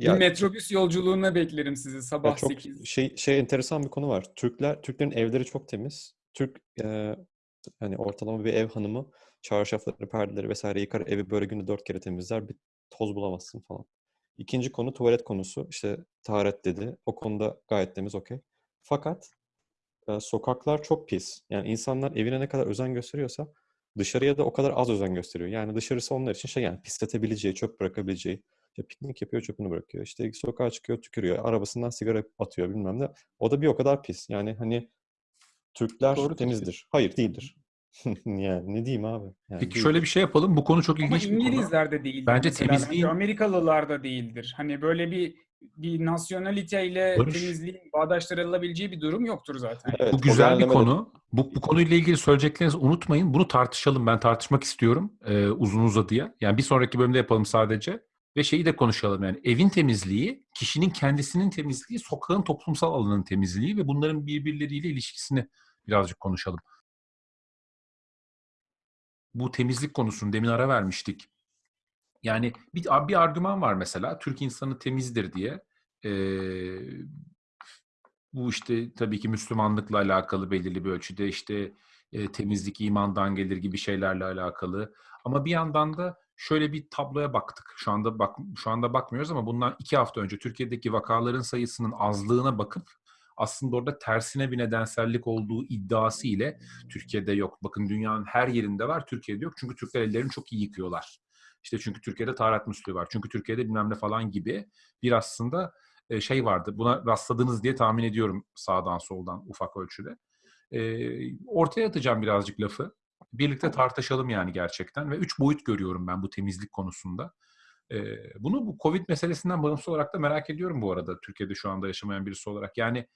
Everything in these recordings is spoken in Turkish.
Bir metrobüs yolculuğuna beklerim sizi sabah ya çok 8. şey şey enteresan bir konu var. Türkler Türklerin evleri çok temiz. Türk e, hani ortalama bir ev hanımı çarşafları, perdeleri vesaire yıkar, evi böyle günde dört kere temizler, bir toz bulamazsın falan. İkinci konu tuvalet konusu. İşte taharet dedi. O konuda gayet temiz, okey. Fakat e, sokaklar çok pis. Yani insanlar evine ne kadar özen gösteriyorsa dışarıya da o kadar az özen gösteriyor. Yani dışarısı onlar için şey yani pisletebileceği, çöp bırakabileceği. İşte piknik yapıyor, çöpünü bırakıyor. İşte sokağa çıkıyor, tükürüyor. Arabasından sigara atıyor bilmem ne. O da bir o kadar pis. Yani hani Türkler Doğru temizdir. tespit. Hayır değildir. yani ne diyeyim abi? Yani Peki değil. şöyle bir şey yapalım. Bu konu çok Ama ilginç bir konu. İngilizler de değildir. Bence mesela. temizliğin- Amerikalılar da değildir. Hani böyle bir bir nasyonaliteyle Barış. temizliğin bağdaştırılabileceği bir durum yoktur zaten. Evet, Bu güzel bir konu. Bu, bu konuyla ilgili söyleyeceklerinizi unutmayın. Bunu tartışalım. Ben tartışmak istiyorum e, uzun uzadıya. Yani bir sonraki bölümde yapalım sadece. Ve şeyi de konuşalım yani evin temizliği, kişinin kendisinin temizliği, sokağın toplumsal alanın temizliği ve bunların birbirleriyle ilişkisini birazcık konuşalım. Bu temizlik konusunu demin ara vermiştik. Yani bir, bir argüman var mesela Türk insanı temizdir diye. Ee, bu işte tabii ki Müslümanlıkla alakalı belirli bir ölçüde işte e, temizlik imandan gelir gibi şeylerle alakalı. Ama bir yandan da şöyle bir tabloya baktık. Şu anda bak şu anda bakmıyoruz ama bundan iki hafta önce Türkiye'deki vakaların sayısının azlığına bakıp aslında orada tersine bir nedensellik olduğu iddiası ile Türkiye'de yok. Bakın dünyanın her yerinde var, Türkiye'de yok. Çünkü Türkler ellerini çok iyi yıkıyorlar. İşte çünkü Türkiye'de taharet musluğu var. Çünkü Türkiye'de bilmem ne falan gibi bir aslında e, şey vardı. Buna rastladınız diye tahmin ediyorum sağdan soldan ufak ölçüde. E, ortaya atacağım birazcık lafı. Birlikte tartışalım yani gerçekten. Ve üç boyut görüyorum ben bu temizlik konusunda. Bunu bu Covid meselesinden bağımsız olarak da merak ediyorum bu arada. Türkiye'de şu anda yaşamayan birisi olarak. Yani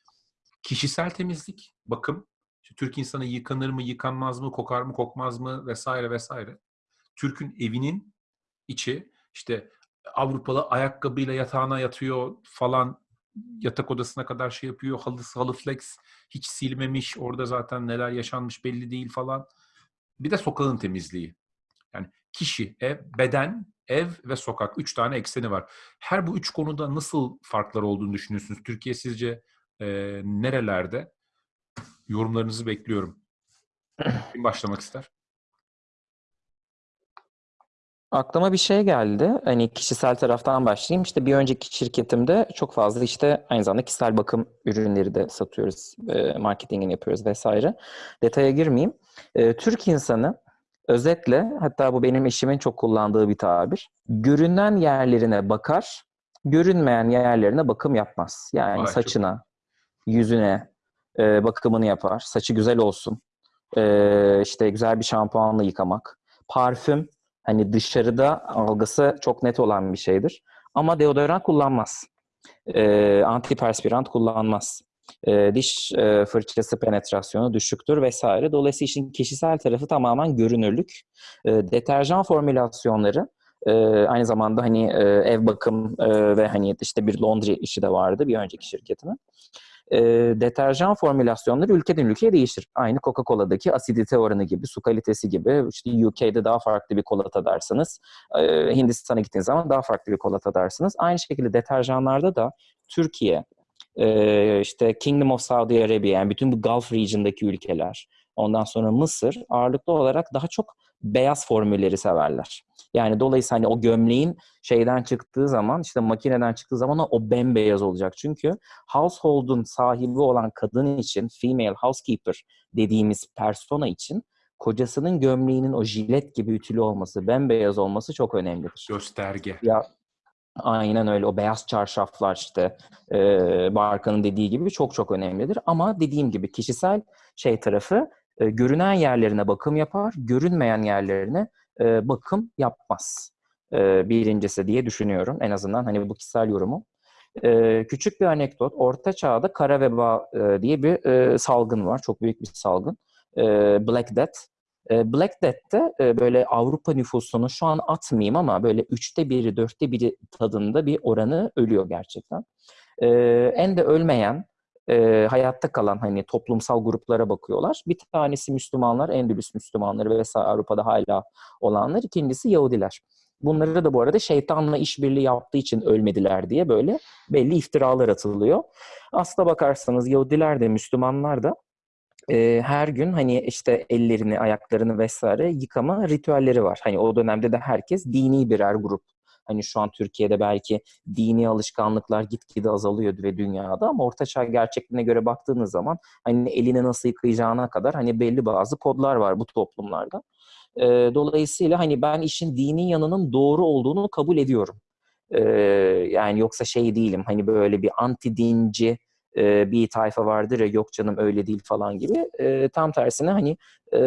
kişisel temizlik, bakım. İşte Türk insanı yıkanır mı, yıkanmaz mı, kokar mı, kokmaz mı vesaire vesaire. Türk'ün evinin içi işte Avrupalı ayakkabıyla yatağına yatıyor falan yatak odasına kadar şey yapıyor. Halısı halı flex hiç silmemiş. Orada zaten neler yaşanmış belli değil falan. Bir de sokağın temizliği. Yani kişi, ev, beden, ev ve sokak. Üç tane ekseni var. Her bu üç konuda nasıl farklar olduğunu düşünüyorsunuz? Türkiye sizce e, nerelerde? Yorumlarınızı bekliyorum. Kim başlamak ister? Aklıma bir şey geldi. Hani kişisel taraftan başlayayım. İşte bir önceki şirketimde çok fazla işte aynı zamanda kişisel bakım ürünleri de satıyoruz. E, marketingini yapıyoruz vesaire. Detaya girmeyeyim. E, Türk insanı özetle hatta bu benim eşimin çok kullandığı bir tabir. Görünen yerlerine bakar, görünmeyen yerlerine bakım yapmaz. Yani Vay, çok saçına, yüzüne e, bakımını yapar. Saçı güzel olsun. E, işte güzel bir şampuanla yıkamak. Parfüm hani dışarıda algısı çok net olan bir şeydir. Ama deodorant kullanmaz. E, antiperspirant kullanmaz. E, diş e, fırçası penetrasyonu düşüktür vesaire. Dolayısıyla işin kişisel tarafı tamamen görünürlük. E, deterjan formülasyonları e, aynı zamanda hani e, ev bakım e, ve hani işte bir laundry işi de vardı bir önceki şirketimin. E, deterjan formülasyonları ülkeden ülkeye değişir. Aynı Coca-Cola'daki asidite oranı gibi, su kalitesi gibi. İşte UK'de daha farklı bir kola tadarsınız. E, Hindistan'a gittiğiniz zaman daha farklı bir kola tadarsınız. Aynı şekilde deterjanlarda da Türkiye, e, işte Kingdom of Saudi Arabia, yani bütün bu Gulf region'daki ülkeler, ondan sonra Mısır ağırlıklı olarak daha çok beyaz formülleri severler. Yani dolayısıyla hani o gömleğin şeyden çıktığı zaman, işte makineden çıktığı zaman o bembeyaz olacak. Çünkü household'un sahibi olan kadın için, female housekeeper dediğimiz persona için kocasının gömleğinin o jilet gibi ütülü olması, bembeyaz olması çok önemlidir. Gösterge. Ya aynen öyle o beyaz çarşaflar işte e, Barkan'ın dediği gibi çok çok önemlidir. Ama dediğim gibi kişisel şey tarafı e, görünen yerlerine bakım yapar, görünmeyen yerlerine e, bakım yapmaz. E, birincisi diye düşünüyorum en azından hani bu kişisel yorumu. E, küçük bir anekdot. Orta Çağ'da kara veba e, diye bir e, salgın var. Çok büyük bir salgın. E, Black Death. E, Black Death'te e, böyle Avrupa nüfusunun şu an atmayayım ama böyle üçte biri, dörtte biri tadında bir oranı ölüyor gerçekten. E, en de ölmeyen, e, hayatta kalan hani toplumsal gruplara bakıyorlar. Bir tanesi Müslümanlar, Endülüs Müslümanları vesaire Avrupa'da hala olanlar. İkincisi Yahudiler. Bunları da bu arada şeytanla işbirliği yaptığı için ölmediler diye böyle belli iftiralar atılıyor. Aslına bakarsanız Yahudiler de Müslümanlar da e, her gün hani işte ellerini, ayaklarını vesaire yıkama ritüelleri var. Hani o dönemde de herkes dini birer grup. Hani şu an Türkiye'de belki dini alışkanlıklar gitgide azalıyor ve dünyada ama ortaçağ gerçekliğine göre baktığınız zaman hani elini nasıl yıkayacağına kadar hani belli bazı kodlar var bu toplumlarda. E, dolayısıyla hani ben işin dini yanının doğru olduğunu kabul ediyorum. E, yani yoksa şey değilim hani böyle bir anti dinci bir tayfa vardır ya yok canım öyle değil falan gibi. E, tam tersine hani e,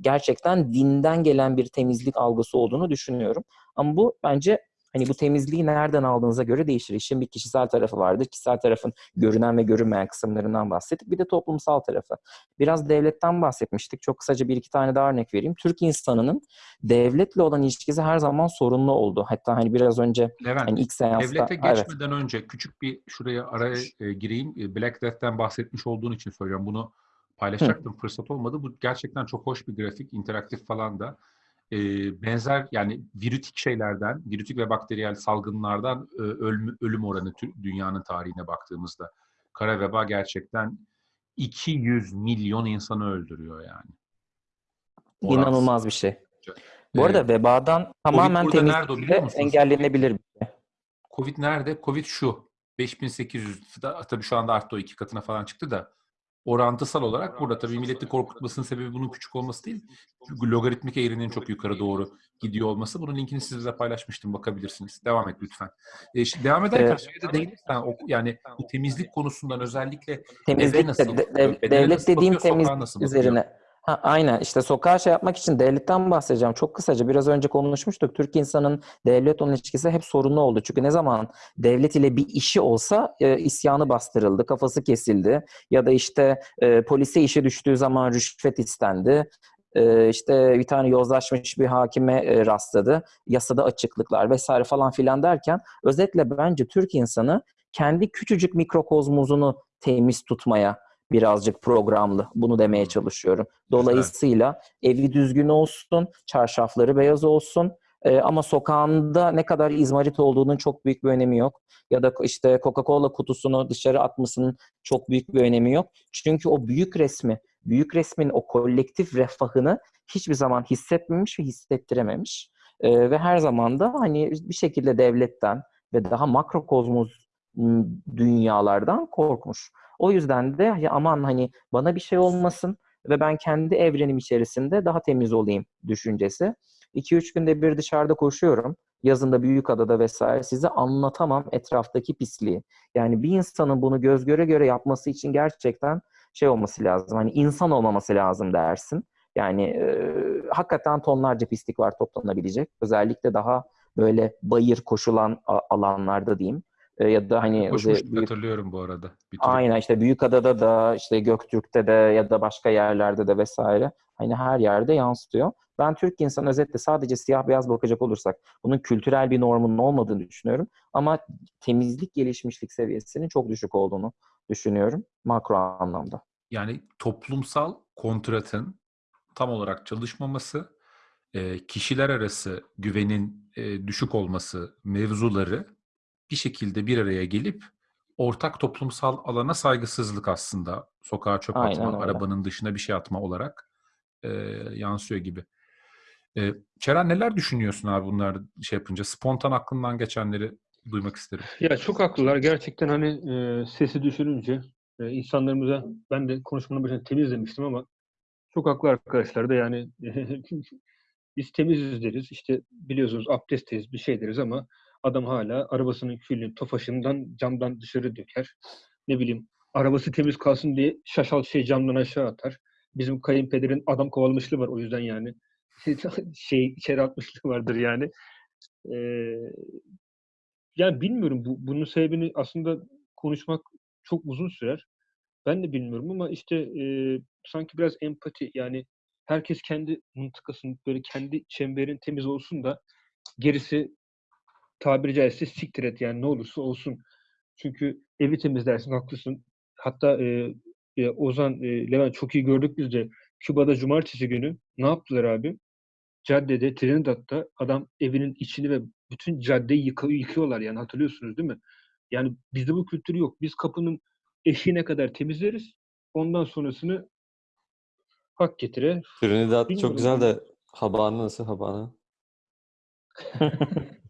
gerçekten dinden gelen bir temizlik algısı olduğunu düşünüyorum. Ama bu bence hani bu temizliği nereden aldığınıza göre değişir. İşin bir kişisel tarafı vardır. Kişisel tarafın görünen ve görünmeyen kısımlarından bahsettik. Bir de toplumsal tarafı. Biraz devletten bahsetmiştik. Çok kısaca bir iki tane daha örnek vereyim. Türk insanının devletle olan ilişkisi her zaman sorunlu oldu. Hatta hani biraz önce Levent, hani ilk seansta... devlete Evet. geçmeden önce küçük bir şuraya araya e, gireyim. E, Black Death'ten bahsetmiş olduğun için söylüyorum. Bunu paylaşacaktım. Fırsat olmadı. Bu gerçekten çok hoş bir grafik. interaktif falan da. E, benzer yani virütik şeylerden, virütik ve bakteriyel salgınlardan e, ölüm, ölüm oranı dünyanın tarihine baktığımızda. Kara veba gerçekten 200 milyon insanı öldürüyor yani. Oransız. İnanılmaz bir şey. Bu Ee, arada vebadan tamamen temizlikle engellenebilir şey. Covid nerede? Covid şu. 5800 da- tabii şu anda arttı o iki katına falan çıktı da orantısal olarak burada tabii milleti korkutmasının sebebi bunun küçük olması değil. Çünkü logaritmik eğrinin çok yukarı doğru gidiyor olması. Bunun linkini sizle paylaşmıştım. Bakabilirsiniz. Devam et lütfen. E, şimdi devam ederken Ee, şeye de değinirsen o- yani bu temizlik konusundan özellikle Temizlik nasıl de, bakıyor? de- bedene devlet nasıl dediğim bakıyor, temizlik nasıl bakıyor? Ha, aynen işte sokağa şey yapmak için devletten bahsedeceğim. Çok kısaca biraz önce konuşmuştuk. Türk insanın devlet olan ilişkisi hep sorunlu oldu. Çünkü ne zaman devlet ile bir işi olsa e, isyanı bastırıldı, kafası kesildi. Ya da işte e, polise işe düştüğü zaman rüşvet istendi. E, işte bir tane yozlaşmış bir hakime e, rastladı. Yasada açıklıklar vesaire falan filan derken özetle bence Türk insanı kendi küçücük mikrokozmozunu temiz tutmaya birazcık programlı. Bunu demeye çalışıyorum. Dolayısıyla evi düzgün olsun, çarşafları beyaz olsun. Ee, ama sokağında ne kadar izmarit olduğunun çok büyük bir önemi yok. Ya da işte Coca-Cola kutusunu dışarı atmasının çok büyük bir önemi yok. Çünkü o büyük resmi, büyük resmin o kolektif refahını hiçbir zaman hissetmemiş ve hissettirememiş. Ee, ve her zaman da hani bir şekilde devletten ve daha makrokozmos m, dünyalardan korkmuş. O yüzden de ya aman hani bana bir şey olmasın ve ben kendi evrenim içerisinde daha temiz olayım düşüncesi. 2-3 günde bir dışarıda koşuyorum. Yazında Büyükada'da vesaire size anlatamam etraftaki pisliği. Yani bir insanın bunu göz göre göre yapması için gerçekten şey olması lazım. Hani insan olmaması lazım dersin. Yani e, hakikaten tonlarca pislik var toplanabilecek. Özellikle daha böyle bayır koşulan alanlarda diyeyim. E, ya da hani Koşmuştuk büyük- hatırlıyorum bu arada. Bir. Aynen işte Büyükada'da da işte Göktürk'te de ya da başka yerlerde de vesaire hani her yerde yansıtıyor. Ben Türk insanı özetle sadece siyah beyaz bakacak olursak bunun kültürel bir normunun olmadığını düşünüyorum. Ama temizlik gelişmişlik seviyesinin çok düşük olduğunu düşünüyorum makro anlamda. Yani toplumsal kontratın tam olarak çalışmaması, e, kişiler arası güvenin e, düşük olması mevzuları bir şekilde bir araya gelip ortak toplumsal alana saygısızlık aslında sokağa çöp Aynen atma, öyle. arabanın dışına bir şey atma olarak e, yansıyor gibi. E, Çeren neler düşünüyorsun abi bunlar şey yapınca? Spontan aklından geçenleri duymak isterim. Ya çok haklılar. Gerçekten hani e, sesi düşürünce e, insanlarımıza ben de konuşmanın başında temiz demiştim ama çok haklı arkadaşlar da yani biz temiziz deriz. İşte biliyorsunuz abdestteyiz bir şey deriz ama adam hala arabasının külünü tofaşından camdan dışarı döker. Ne bileyim arabası temiz kalsın diye şaşal şey camdan aşağı atar. Bizim kayınpederin adam kovalamışlığı var o yüzden yani şey içeri atmışlığı vardır yani. Ee, yani bilmiyorum bu bunun sebebini aslında konuşmak çok uzun sürer. Ben de bilmiyorum ama işte e, sanki biraz empati yani herkes kendi mıntıkasının böyle kendi çemberin temiz olsun da gerisi tabiri caizse siktir et yani ne olursa olsun. Çünkü evi temizlersin haklısın. Hatta e, e, Ozan, e, Levent çok iyi gördük biz de. Küba'da cumartesi günü ne yaptılar abi? caddede, Trinidad'da adam evinin içini ve bütün caddeyi yıkı- yıkıyorlar yani hatırlıyorsunuz değil mi? Yani bizde bu kültür yok. Biz kapının eşiğine kadar temizleriz. Ondan sonrasını hak getire. Trinidad Bilmiyorum çok güzel de Habana nasıl Habana?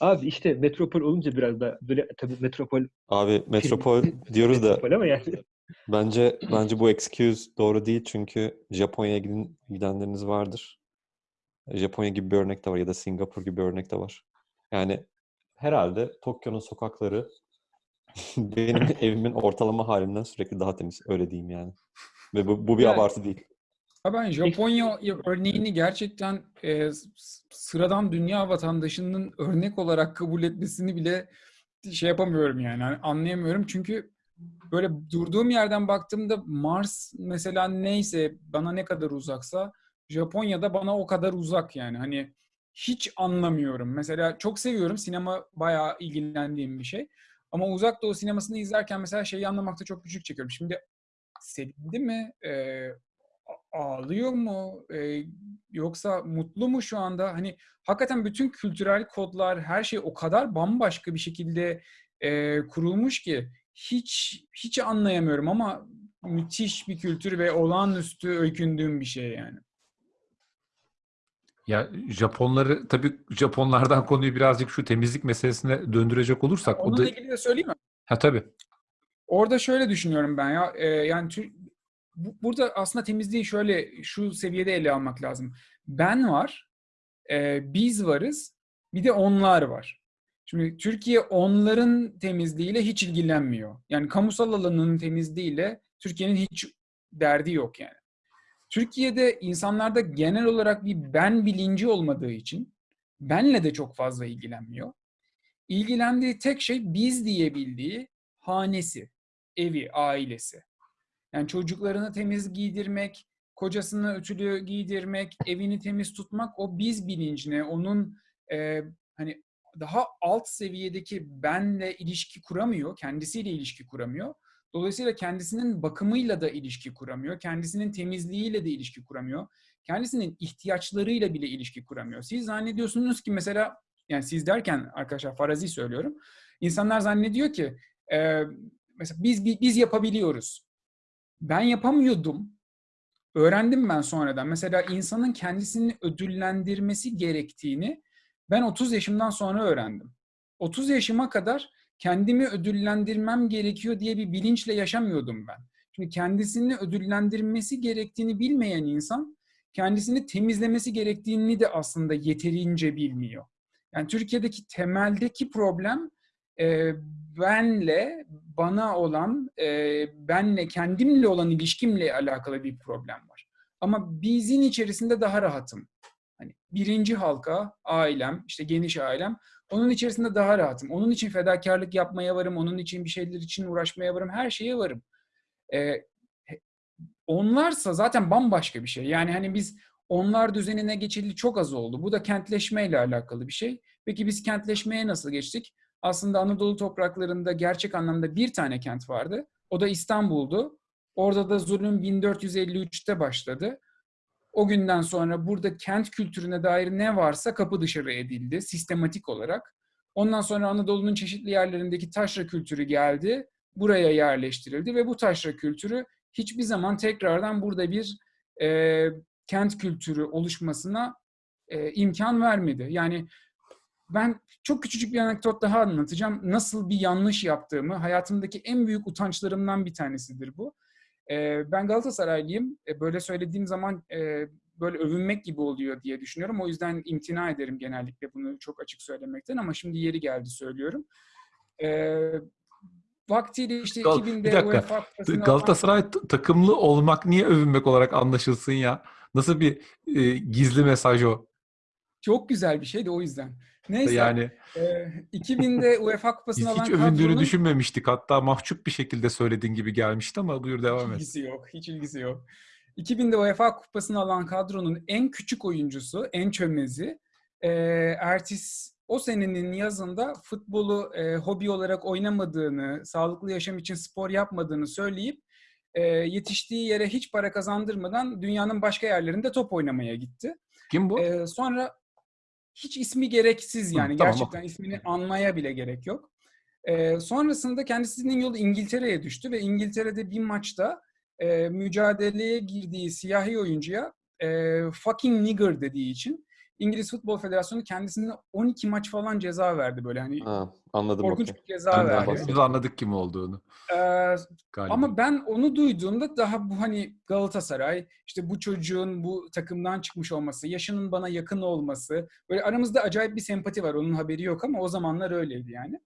Abi işte metropol olunca biraz da böyle tabii metropol Abi metropol diyoruz da metropol ama yani bence bence bu excuse doğru değil çünkü Japonya'ya gidin, gidenleriniz vardır. Japonya gibi bir örnek de var ya da Singapur gibi bir örnek de var. Yani herhalde Tokyo'nun sokakları benim evimin ortalama halinden sürekli daha temiz. Öyle diyeyim yani. Ve bu, bu bir Yani- abartı değil. Ben Japonya örneğini gerçekten e, sıradan dünya vatandaşının örnek olarak kabul etmesini bile şey yapamıyorum yani Hani anlayamıyorum çünkü böyle durduğum yerden baktığımda Mars mesela neyse bana ne kadar uzaksa Japonya'da bana o kadar uzak yani hani hiç anlamıyorum. Mesela çok seviyorum sinema bayağı ilgilendiğim bir şey. Ama uzak doğu sinemasını izlerken mesela şeyi anlamakta çok güçlük çekiyorum. Şimdi sevindi mi? A- ağlıyor mu? Ee, yoksa mutlu mu şu anda? Hani hakikaten bütün kültürel kodlar, her şey o kadar bambaşka bir şekilde e, kurulmuş ki hiç hiç anlayamıyorum ama müthiş bir kültür ve olağanüstü öykündüğüm bir şey yani. Ya Japonları tabii Japonlardan konuyu birazcık şu temizlik meselesine döndürecek olursak o Onunla da ilgili de söyleyeyim mi? ha tabii. Orada şöyle düşünüyorum ben ya. e, yani bu- burada aslında temizliği şöyle şu seviyede ele almak lazım. Ben var, e, biz varız, bir de onlar var. Şimdi Türkiye onların temizliğiyle hiç ilgilenmiyor. Yani kamusal alanının temizliğiyle Türkiye'nin hiç derdi yok yani. Türkiye'de insanlarda genel olarak bir ben bilinci olmadığı için benle de çok fazla ilgilenmiyor. İlgilendiği tek şey biz diyebildiği hanesi, evi, ailesi. Yani çocuklarını temiz giydirmek, kocasını ütülü giydirmek, evini temiz tutmak o biz bilincine, onun e, hani daha alt seviyedeki benle ilişki kuramıyor, kendisiyle ilişki kuramıyor. Dolayısıyla kendisinin bakımıyla da ilişki kuramıyor, kendisinin temizliğiyle de ilişki kuramıyor, kendisinin ihtiyaçlarıyla bile ilişki kuramıyor. Siz zannediyorsunuz ki mesela, yani siz derken arkadaşlar farazi söylüyorum, insanlar zannediyor ki e, mesela biz biz yapabiliyoruz. Ben yapamıyordum. Öğrendim ben sonradan. Mesela insanın kendisini ödüllendirmesi gerektiğini ben 30 yaşımdan sonra öğrendim. 30 yaşıma kadar kendimi ödüllendirmem gerekiyor diye bir bilinçle yaşamıyordum ben. Çünkü kendisini ödüllendirmesi gerektiğini bilmeyen insan kendisini temizlemesi gerektiğini de aslında yeterince bilmiyor. Yani Türkiye'deki temeldeki problem e, benle, bana olan, e, benle, kendimle olan ilişkimle alakalı bir problem var. Ama bizin içerisinde daha rahatım. Hani birinci halka, ailem, işte geniş ailem, onun içerisinde daha rahatım. Onun için fedakarlık yapmaya varım, onun için bir şeyler için uğraşmaya varım, her şeye varım. E, onlarsa zaten bambaşka bir şey. Yani hani biz onlar düzenine geçildi çok az oldu. Bu da kentleşmeyle alakalı bir şey. Peki biz kentleşmeye nasıl geçtik? Aslında Anadolu topraklarında gerçek anlamda bir tane kent vardı. O da İstanbul'du. Orada da zulüm 1453'te başladı. O günden sonra burada kent kültürüne dair ne varsa kapı dışarı edildi sistematik olarak. Ondan sonra Anadolu'nun çeşitli yerlerindeki taşra kültürü geldi. Buraya yerleştirildi ve bu taşra kültürü hiçbir zaman tekrardan burada bir e, kent kültürü oluşmasına e, imkan vermedi. Yani ben çok küçücük bir anekdot daha anlatacağım. Nasıl bir yanlış yaptığımı, hayatımdaki en büyük utançlarımdan bir tanesidir bu. E, ben Galatasaraylıyım. E, böyle söylediğim zaman e, böyle övünmek gibi oluyor diye düşünüyorum. O yüzden imtina ederim genellikle bunu çok açık söylemekten ama şimdi yeri geldi söylüyorum. E, vaktiyle işte Gal- 2000'de bir dakika. Galatasaray takımlı olmak niye övünmek olarak anlaşılsın ya? Nasıl bir e, gizli mesaj o? Çok güzel bir şey de o yüzden. Neyse. Yani e, 2000'de UEFA Kupası'nı alan hiç övündüğünü kadronun düşünmemiştik. Hatta mahcup bir şekilde söylediğin gibi gelmişti ama buyur devam hiç et. ilgisi yok. Hiç ilgisi yok. 2000'de UEFA Kupası'nı alan kadronun en küçük oyuncusu, en çömezi e, Ertis o senenin yazında futbolu e, hobi olarak oynamadığını, sağlıklı yaşam için spor yapmadığını söyleyip e, yetiştiği yere hiç para kazandırmadan dünyanın başka yerlerinde top oynamaya gitti. Kim bu? Ee, sonra hiç ismi gereksiz Hı, yani tamam, gerçekten ismini anmaya bile gerek yok. Ee, sonrasında kendisinin yolu İngiltere'ye düştü ve İngiltere'de bir maçta e, mücadeleye girdiği siyahi oyuncuya e, fucking nigger dediği için İngiliz Futbol Federasyonu kendisine 12 maç falan ceza verdi böyle hani Ha, anladım korkunç okey. bir ceza de verdi. Biz anladık kim olduğunu. Ee, Galiba. ama ben onu duyduğumda daha bu hani Galatasaray, işte bu çocuğun bu takımdan çıkmış olması, yaşının bana yakın olması, böyle aramızda acayip bir sempati var. Onun haberi yok ama o zamanlar öyleydi yani.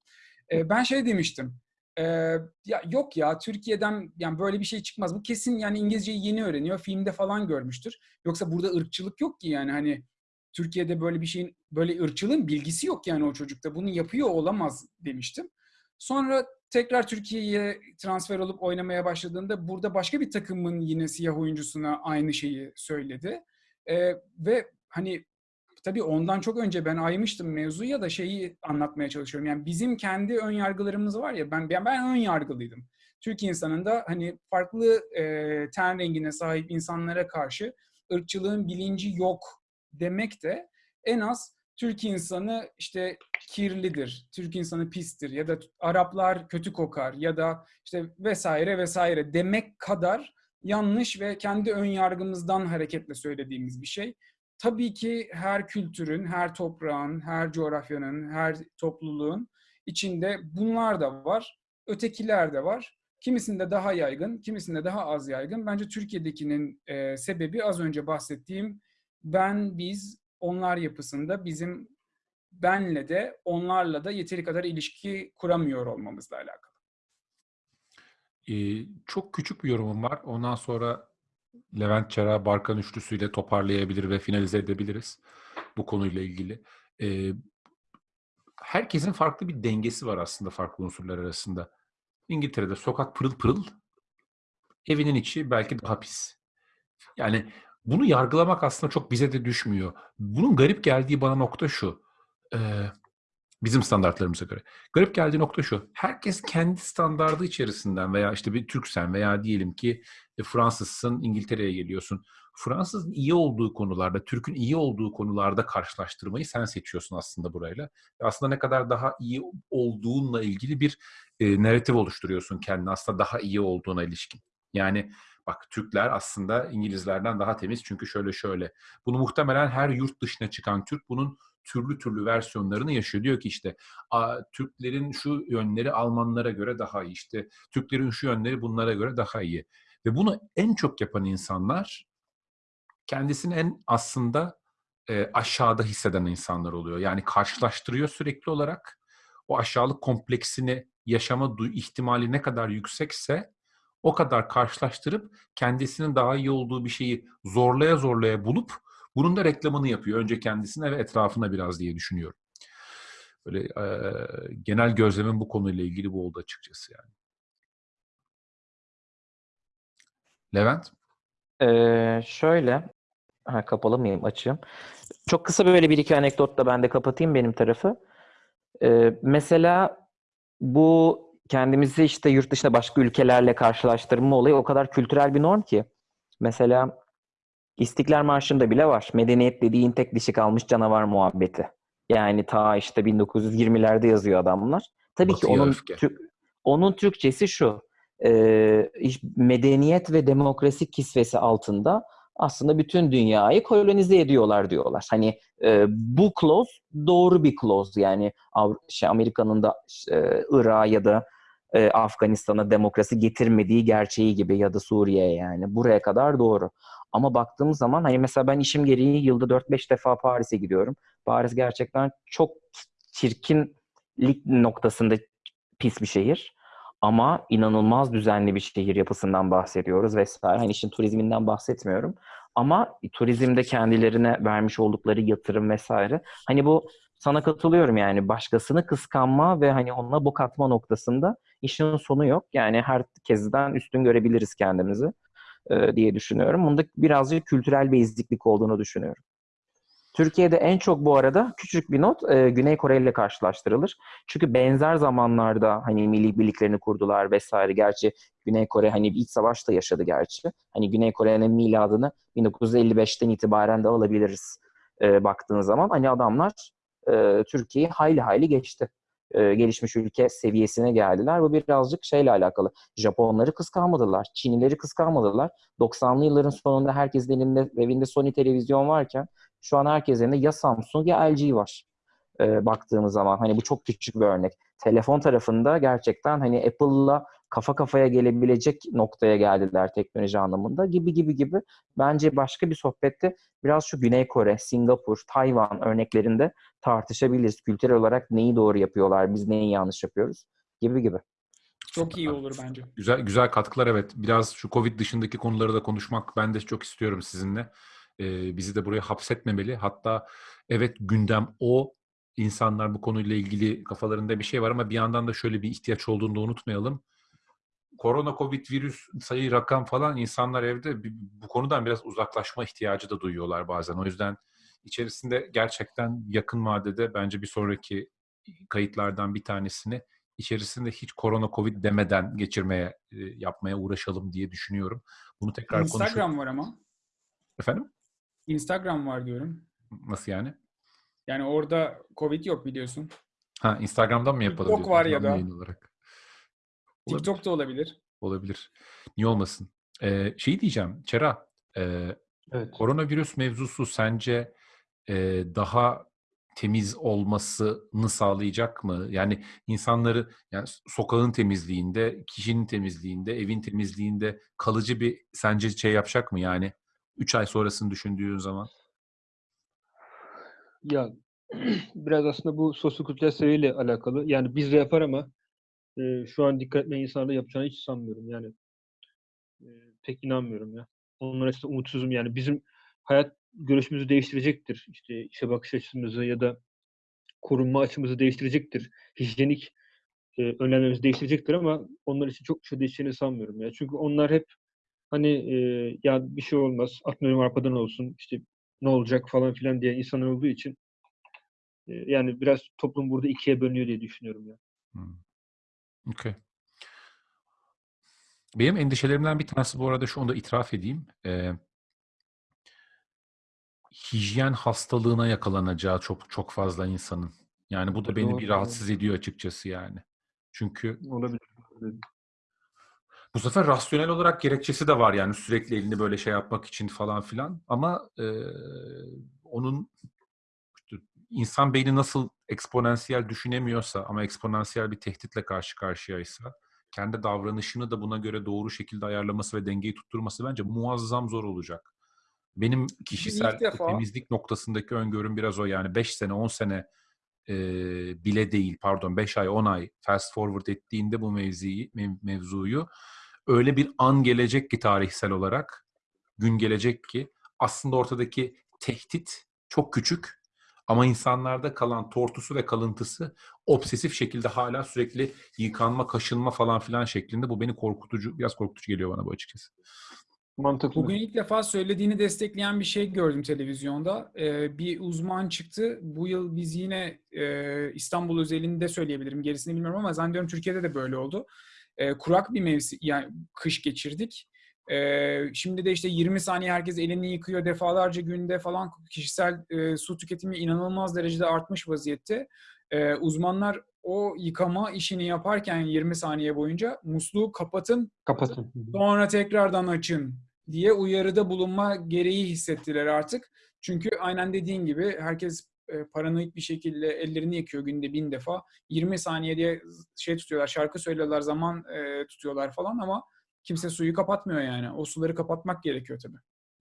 Ee, ben şey demiştim. ee, ya yok ya Türkiye'den yani böyle bir şey çıkmaz. Bu kesin yani İngilizceyi yeni öğreniyor. Filmde falan görmüştür. Yoksa burada ırkçılık yok ki yani hani Türkiye'de böyle bir şeyin böyle ırkçılığın bilgisi yok yani o çocukta. Bunu yapıyor olamaz demiştim. Sonra tekrar Türkiye'ye transfer olup oynamaya başladığında burada başka bir takımın yine siyah oyuncusuna aynı şeyi söyledi. Ee, ve hani tabii ondan çok önce ben aymıştım mevzuya da şeyi anlatmaya çalışıyorum. Yani bizim kendi ön yargılarımız var ya ben ben, ben ön yargılıydım. Türk insanında hani farklı e, ten rengine sahip insanlara karşı ırkçılığın bilinci yok demek de en az Türk insanı işte kirlidir, Türk insanı pistir ya da Araplar kötü kokar ya da işte vesaire vesaire demek kadar yanlış ve kendi ön yargımızdan hareketle söylediğimiz bir şey. Tabii ki her kültürün, her toprağın, her coğrafyanın, her topluluğun içinde bunlar da var, ötekiler de var. Kimisinde daha yaygın, kimisinde daha az yaygın. Bence Türkiye'dekinin e, sebebi az önce bahsettiğim ben, biz, onlar yapısında bizim benle de onlarla da yeteri kadar ilişki kuramıyor olmamızla alakalı. Ee, çok küçük bir yorumum var. Ondan sonra Levent Çera Barkan üçlüsüyle toparlayabilir ve finalize edebiliriz bu konuyla ilgili. Ee, herkesin farklı bir dengesi var aslında farklı unsurlar arasında. İngiltere'de sokak pırıl pırıl, evinin içi belki daha pis. Yani bunu yargılamak aslında çok bize de düşmüyor. Bunun garip geldiği bana nokta şu. Ee, bizim standartlarımıza göre. Garip geldiği nokta şu. Herkes kendi standardı içerisinden veya işte bir Türksen veya diyelim ki e, Fransızsın İngiltere'ye geliyorsun. Fransızın iyi olduğu konularda, Türk'ün iyi olduğu konularda karşılaştırmayı sen seçiyorsun aslında burayla. Aslında ne kadar daha iyi olduğunla ilgili bir e, narratif oluşturuyorsun kendine aslında daha iyi olduğuna ilişkin. Yani bak Türkler aslında İngilizlerden daha temiz çünkü şöyle şöyle. Bunu muhtemelen her yurt dışına çıkan Türk bunun türlü türlü versiyonlarını yaşıyor. Diyor ki işte Türklerin şu yönleri Almanlara göre daha iyi. İşte Türklerin şu yönleri bunlara göre daha iyi. Ve bunu en çok yapan insanlar kendisini en aslında e, aşağıda hisseden insanlar oluyor. Yani karşılaştırıyor sürekli olarak. O aşağılık kompleksini yaşama ihtimali ne kadar yüksekse o kadar karşılaştırıp kendisinin daha iyi olduğu bir şeyi zorlaya zorlaya bulup bunun da reklamını yapıyor. Önce kendisine ve etrafına biraz diye düşünüyorum. Böyle e, genel gözlemim bu konuyla ilgili bu oldu açıkçası yani. Levent? Ee, şöyle, ha, kapalı mıyım? Açayım. Çok kısa böyle bir iki anekdotla ben de kapatayım benim tarafı. Ee, mesela bu kendimizi işte yurt dışında başka ülkelerle karşılaştırma olayı o kadar kültürel bir norm ki. Mesela İstiklal Marşı'nda bile var. Medeniyet dediğin tek dişi kalmış canavar muhabbeti. Yani ta işte 1920'lerde yazıyor adamlar. Tabii ki Batıya onun öfke. Tü- onun Türkçesi şu. e, medeniyet ve demokrasi kisvesi altında aslında bütün dünyayı kolonize ediyorlar diyorlar. Hani e, bu clause doğru bir clause yani Avru- şey, Amerika'nın da e, Irak'a ya da e, Afganistan'a demokrasi getirmediği gerçeği gibi ya da Suriye'ye yani buraya kadar doğru. Ama baktığım zaman hani mesela ben işim gereği yılda 4-5 defa Paris'e gidiyorum. Paris gerçekten çok çirkinlik noktasında pis bir şehir. Ama inanılmaz düzenli bir şehir yapısından bahsediyoruz vesaire. Hani işin turizminden bahsetmiyorum. Ama turizmde kendilerine vermiş oldukları yatırım vesaire. Hani bu sana katılıyorum yani başkasını kıskanma ve hani ona bok atma noktasında işin sonu yok. Yani herkesten üstün görebiliriz kendimizi e, diye düşünüyorum. Bunda birazcık kültürel bir eziklik olduğunu düşünüyorum. Türkiye'de en çok bu arada küçük bir not e, Güney Kore ile karşılaştırılır. Çünkü benzer zamanlarda hani milli birliklerini kurdular vesaire. Gerçi Güney Kore hani iç savaşta yaşadı gerçi. Hani Güney Kore'nin miladını 1955'ten itibaren de alabiliriz. e, baktığın zaman hani adamlar e, Türkiye'yi hayli hayli geçti. E, gelişmiş ülke seviyesine geldiler. Bu birazcık şeyle alakalı. Japonları kıskanmadılar. Çinlileri kıskanmadılar. 90'lı yılların sonunda herkesin elinde evinde Sony televizyon varken şu an herkesin elinde ya Samsung ya LG var. E, baktığımız zaman hani bu çok küçük bir örnek. Telefon tarafında gerçekten hani Apple'la kafa kafaya gelebilecek noktaya geldiler teknoloji anlamında gibi gibi gibi. Bence başka bir sohbette biraz şu Güney Kore, Singapur, Tayvan örneklerinde tartışabiliriz. Kültürel olarak neyi doğru yapıyorlar, biz neyi yanlış yapıyoruz gibi gibi. Çok iyi olur bence. Güzel güzel katkılar evet. Biraz şu Covid dışındaki konuları da konuşmak ben de çok istiyorum sizinle. Ee, bizi de buraya hapsetmemeli. Hatta evet gündem o. İnsanlar bu konuyla ilgili kafalarında bir şey var ama bir yandan da şöyle bir ihtiyaç olduğunu da unutmayalım. Korona, Covid, virüs, sayı, rakam falan insanlar evde bu konudan biraz uzaklaşma ihtiyacı da duyuyorlar bazen. O yüzden içerisinde gerçekten yakın vadede bence bir sonraki kayıtlardan bir tanesini içerisinde hiç korona, Covid demeden geçirmeye, e, yapmaya uğraşalım diye düşünüyorum. Bunu tekrar konuşup... Instagram var ama. Efendim? Instagram var diyorum. Nasıl yani? Yani orada Covid yok biliyorsun. Ha Instagram'dan mı yapalım? Diyorsun, var ya da. Olarak. Olabilir. TikTok da olabilir. Olabilir. Niye olmasın? Ee, şey diyeceğim, Çera, e, Evet. koronavirüs mevzusu sence e, daha temiz olmasını sağlayacak mı? Yani insanları, yani sokağın temizliğinde, kişinin temizliğinde, evin temizliğinde kalıcı bir sence şey yapacak mı? Yani 3 ay sonrasını düşündüğün zaman. Ya biraz aslında bu sosyokültürel seviyeyle alakalı. Yani biz de yapar ama e, şu an dikkat etmeyen insanlar da yapacağını hiç sanmıyorum. Yani e, pek inanmıyorum ya. Onlar açısından umutsuzum. Yani bizim hayat görüşümüzü değiştirecektir. İşte işe bakış açımızı ya da korunma açımızı değiştirecektir. Hijyenik e, önlemlerimizi değiştirecektir ama onlar için çok bir şey değişeceğini sanmıyorum ya. Çünkü onlar hep hani e, ya bir şey olmaz, atmıyorum arpadan olsun, işte ne olacak falan filan diye insanlar olduğu için e, yani biraz toplum burada ikiye bölünüyor diye düşünüyorum ya. Hmm. Okay. Benim endişelerimden bir tanesi bu arada şu anda itiraf edeyim. Ee, hijyen hastalığına yakalanacağı çok çok fazla insanın. Yani bu da beni Doğru, bir rahatsız ediyor açıkçası yani. Çünkü Olabilir. bu sefer rasyonel olarak gerekçesi de var yani sürekli elini böyle şey yapmak için falan filan. Ama e, onun insan beyni nasıl eksponansiyel düşünemiyorsa ama eksponansiyel bir tehditle karşı karşıyaysa kendi davranışını da buna göre doğru şekilde ayarlaması ve dengeyi tutturması bence muazzam zor olacak. Benim kişisel defa- temizlik noktasındaki öngörüm biraz o yani 5 sene 10 sene e, bile değil pardon 5 ay 10 ay fast forward ettiğinde bu mevziyi, mev- mevzuyu öyle bir an gelecek ki tarihsel olarak gün gelecek ki aslında ortadaki tehdit çok küçük ama insanlarda kalan tortusu ve kalıntısı obsesif şekilde hala sürekli yıkanma, kaşınma falan filan şeklinde. Bu beni korkutucu, biraz korkutucu geliyor bana bu açıkçası. Mantıklı. Bugün ilk defa söylediğini destekleyen bir şey gördüm televizyonda. Ee, bir uzman çıktı. Bu yıl biz yine e, İstanbul özelinde söyleyebilirim. Gerisini bilmiyorum ama zannediyorum Türkiye'de de böyle oldu. Ee, kurak bir mevsim, yani kış geçirdik. Ee, şimdi de işte 20 saniye herkes elini yıkıyor defalarca günde falan kişisel e, su tüketimi inanılmaz derecede artmış vaziyette. Ee, uzmanlar o yıkama işini yaparken 20 saniye boyunca musluğu kapatın Kapatın. sonra tekrardan açın diye uyarıda bulunma gereği hissettiler artık. Çünkü aynen dediğin gibi herkes e, paranoid bir şekilde ellerini yıkıyor günde bin defa. 20 saniye diye şey tutuyorlar, şarkı söylüyorlar, zaman e, tutuyorlar falan ama kimse suyu kapatmıyor yani. O suları kapatmak gerekiyor tabii.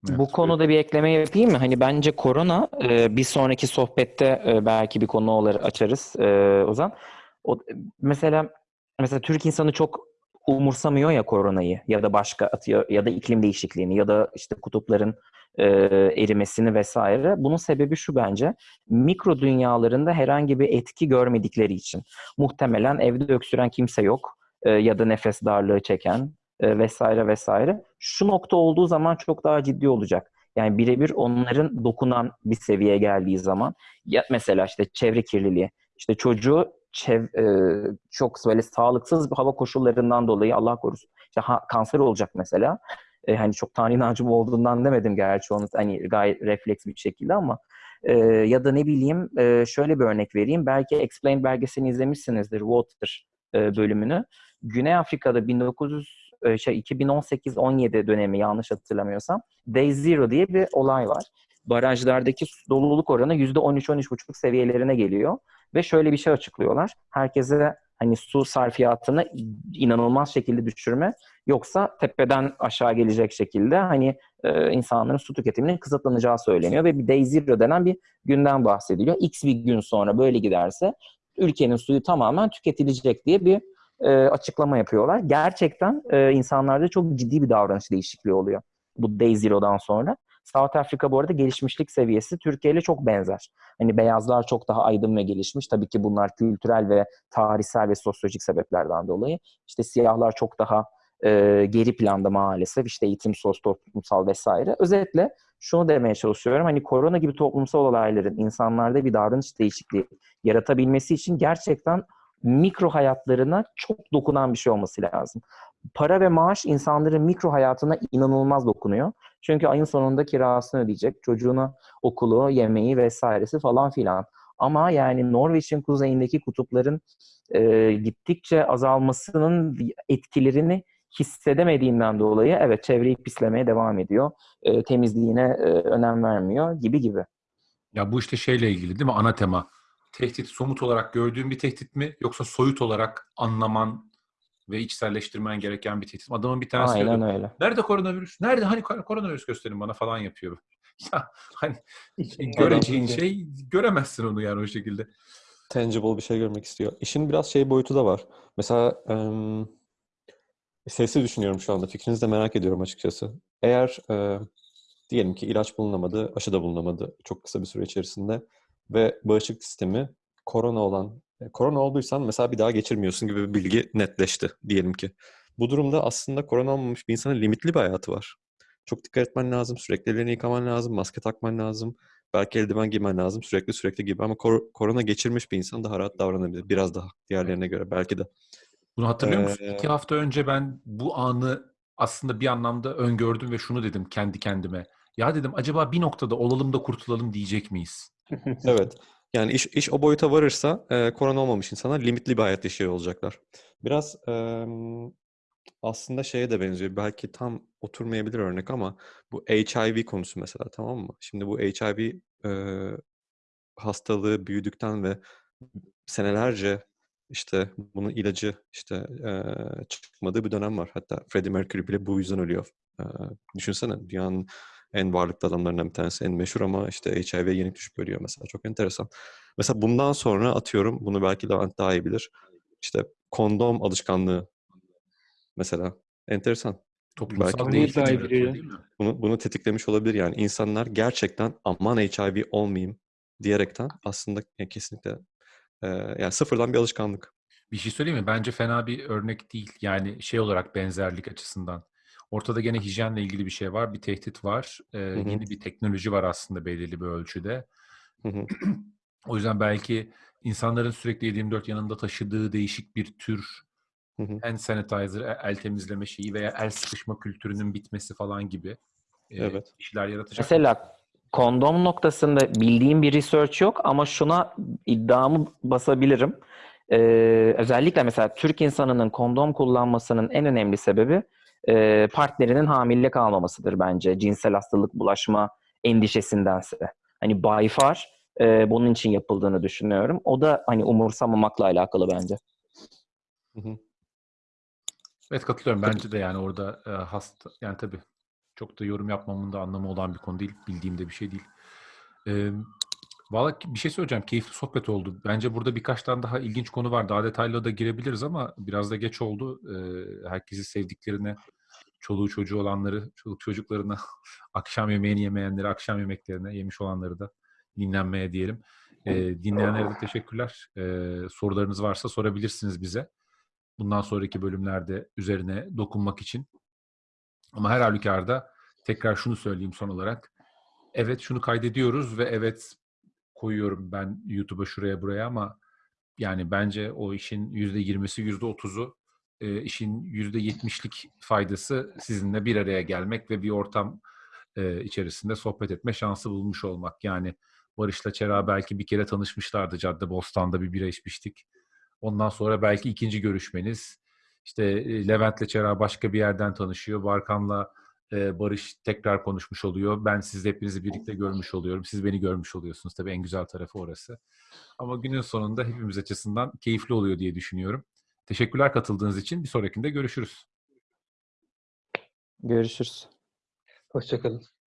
Evet. Bu konuda bir ekleme yapayım mı? Hani bence korona e, bir sonraki sohbette e, belki bir konu olur açarız e, Ozan. O, mesela mesela Türk insanı çok umursamıyor ya koronayı ya da başka atıyor ya da iklim değişikliğini ya da işte kutupların e, erimesini vesaire. Bunun sebebi şu bence. Mikro dünyalarında herhangi bir etki görmedikleri için. Muhtemelen evde öksüren kimse yok e, ya da nefes darlığı çeken e, vesaire vesaire. Şu nokta olduğu zaman çok daha ciddi olacak. Yani birebir onların dokunan bir seviyeye geldiği zaman ya mesela işte çevre kirliliği, işte çocuğu çev, e, çok böyle sağlıksız bir hava koşullarından dolayı Allah korusun işte ha, kanser olacak mesela. E, hani çok tanrı inancım olduğundan demedim gerçi onu hani gayet refleks bir şekilde ama E, ya da ne bileyim e, şöyle bir örnek vereyim. Belki Explained belgeselini izlemişsinizdir Water e, bölümünü. Güney Afrika'da 1900 e, şey 2018-17 dönemi yanlış hatırlamıyorsam Day Zero diye bir olay var. Barajlardaki doluluk oranı %13-13,5 seviyelerine geliyor. Ve şöyle bir şey açıklıyorlar. Herkese hani su sarfiyatını inanılmaz şekilde düşürme yoksa tepeden aşağı gelecek şekilde hani e, insanların su tüketiminin kısıtlanacağı söyleniyor ve bir day zero denen bir günden bahsediliyor. X bir gün sonra böyle giderse ülkenin suyu tamamen tüketilecek diye bir e, açıklama yapıyorlar. Gerçekten e, insanlarda çok ciddi bir davranış değişikliği oluyor bu day zero'dan sonra. South Afrika bu arada gelişmişlik seviyesi Türkiye ile çok benzer. Hani beyazlar çok daha aydın ve gelişmiş. Tabii ki bunlar kültürel ve tarihsel ve sosyolojik sebeplerden dolayı. İşte siyahlar çok daha e, geri planda maalesef. İşte eğitim, sos, toplumsal vesaire. Özetle şunu demeye çalışıyorum. Hani korona gibi toplumsal olayların insanlarda bir davranış değişikliği yaratabilmesi için gerçekten mikro hayatlarına çok dokunan bir şey olması lazım. Para ve maaş insanların mikro hayatına inanılmaz dokunuyor. Çünkü ayın sonunda kirasını ödeyecek, çocuğuna okulu, yemeği vesairesi falan filan. Ama yani Norveç'in kuzeyindeki kutupların e, gittikçe azalmasının etkilerini hissedemediğinden dolayı evet çevreyi pislemeye devam ediyor. E, temizliğine e, önem vermiyor gibi gibi. Ya bu işte şeyle ilgili değil mi ana tema? Tehdit somut olarak gördüğün bir tehdit mi yoksa soyut olarak anlaman ve içselleştirmen gereken bir tehdit mi? Adamın bir tanesi Aynen diyordu, öyle. Nerede koronavirüs? Nerede? Hani kor- koronavirüs gösterin bana falan yapıyor. Ya hani Hiç göreceğin adam- şey göremezsin onu yani o şekilde. tangible bir şey görmek istiyor. İşin biraz şey boyutu da var. Mesela em, sesi düşünüyorum şu anda. Fikrinizi de merak ediyorum açıkçası. Eğer e, diyelim ki ilaç bulunamadı, aşı da bulunamadı çok kısa bir süre içerisinde ve bağışıklık sistemi korona olan, e, korona olduysan mesela bir daha geçirmiyorsun gibi bir bilgi netleşti diyelim ki. Bu durumda aslında korona olmamış bir insanın limitli bir hayatı var. Çok dikkat etmen lazım, sürekli ellerini yıkaman lazım, maske takman lazım. Belki eldiven giymen lazım sürekli sürekli gibi ama kor- korona geçirmiş bir insan daha rahat davranabilir. Biraz daha diğerlerine göre belki de. Bunu hatırlıyor musun? Ee, İki hafta önce ben bu anı aslında bir anlamda öngördüm ve şunu dedim kendi kendime. Ya dedim acaba bir noktada olalım da kurtulalım diyecek miyiz? Evet. Yani iş, iş o boyuta varırsa e, korona olmamış insanlar limitli bir hayat yaşıyor olacaklar. Biraz em, aslında şeye de benziyor. Belki tam oturmayabilir örnek ama bu HIV konusu mesela tamam mı? Şimdi bu HIV e, hastalığı büyüdükten ve senelerce işte bunun ilacı işte e, çıkmadığı bir dönem var. Hatta Freddie Mercury bile bu yüzden ölüyor. E, düşünsene dünyanın en varlıklı adamlarından bir tanesi, en meşhur ama işte HIV'ye yenik düşüp ölüyor mesela. Çok enteresan. Mesela bundan sonra atıyorum, bunu belki Levent daha iyi bilir. İşte kondom alışkanlığı mesela. Enteresan. Toplumsal Belki yaratıyor biri- değil mi? Bunu, bunu tetiklemiş olabilir yani. insanlar gerçekten aman HIV olmayayım diyerekten aslında e, kesinlikle e, yani sıfırdan bir alışkanlık. Bir şey söyleyeyim mi? Bence fena bir örnek değil. Yani şey olarak benzerlik açısından. Ortada gene hijyenle ilgili bir şey var. Bir tehdit var. Ee, hı. Yeni bir teknoloji var aslında belirli bir ölçüde. Hı hı. O yüzden belki insanların sürekli 7/24 yanında taşıdığı değişik bir tür Hı hı. hand sanitizer, e- el temizleme şeyi veya el sıkışma kültürünün bitmesi falan gibi e, Evet. işler yaratacak. Mesela kondom noktasında bildiğim bir research yok ama şuna iddiamı basabilirim. Ee, özellikle mesela Türk insanının kondom kullanmasının en önemli sebebi e, partnerinin hamile kalmamasıdır bence. Cinsel hastalık bulaşma endişesindense. Hani by far e, bunun için yapıldığını düşünüyorum. O da hani umursamamakla alakalı bence. Hı hı. Evet katılıyorum. Bence de yani orada e, hasta yani tabii çok da yorum yapmamın da anlamı olan bir konu değil. Bildiğim de bir şey değil. E, Valla bir şey söyleyeceğim. Keyifli sohbet oldu. Bence burada birkaç tane daha ilginç konu var. Daha detaylı da girebiliriz ama biraz da geç oldu. E, herkesi sevdiklerine, çoluğu çocuğu olanları, çoluk çocuklarına, akşam yemeğini yemeyenleri, akşam yemeklerine yemiş olanları da dinlenmeye diyelim. E, dinleyenlere de teşekkürler. E, sorularınız varsa sorabilirsiniz bize bundan sonraki bölümlerde üzerine dokunmak için. Ama her halükarda tekrar şunu söyleyeyim son olarak. Evet şunu kaydediyoruz ve evet koyuyorum ben YouTube'a şuraya buraya ama yani bence o işin %20'si %30'u e, işin %70'lik faydası sizinle bir araya gelmek ve bir ortam e, içerisinde sohbet etme şansı bulmuş olmak. Yani Barış'la Çera belki bir kere tanışmışlardı Cadde Bostan'da bir bira içmiştik. Ondan sonra belki ikinci görüşmeniz. İşte e, Levent'le Çera başka bir yerden tanışıyor. Barkan'la e, Barış tekrar konuşmuş oluyor. Ben siz hepinizi birlikte görmüş oluyorum. Siz beni görmüş oluyorsunuz. Tabii en güzel tarafı orası. Ama günün sonunda hepimiz açısından keyifli oluyor diye düşünüyorum. Teşekkürler katıldığınız için. Bir sonrakinde görüşürüz. Görüşürüz. Hoşçakalın.